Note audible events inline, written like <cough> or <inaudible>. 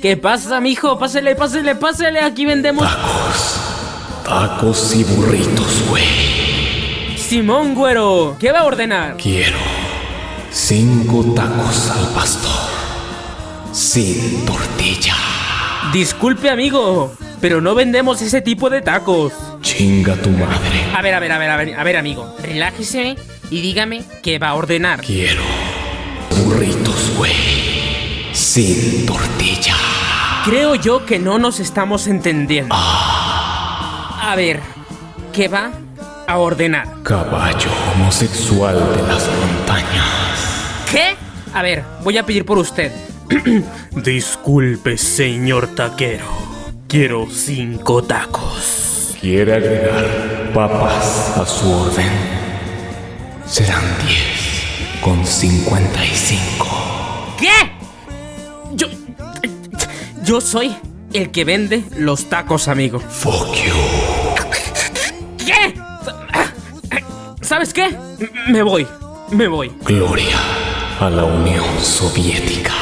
¿Qué pasa, mijo? Pásele, pásele, pásele. Aquí vendemos. Tacos. Tacos y burritos, güey. Simón, güero. ¿Qué va a ordenar? Quiero cinco tacos al pastor. Sin tortilla. Disculpe, amigo, pero no vendemos ese tipo de tacos. Chinga tu madre. A ver, a ver, a ver, a ver, a ver, amigo. Relájese y dígame qué va a ordenar. Quiero burritos, güey. Sin tortilla. Creo yo que no nos estamos entendiendo. A ver, ¿qué va a ordenar? Caballo homosexual de las montañas. ¿Qué? A ver, voy a pedir por usted. <clears throat> Disculpe, señor taquero. Quiero cinco tacos. ¿Quiere agregar papas a su orden? Serán 10 con 55. ¿Qué? Yo. Soy el que vende los tacos, amigo. Fuck you. ¿Qué? ¿Sabes qué? Me voy. Me voy. Gloria a la Unión Soviética.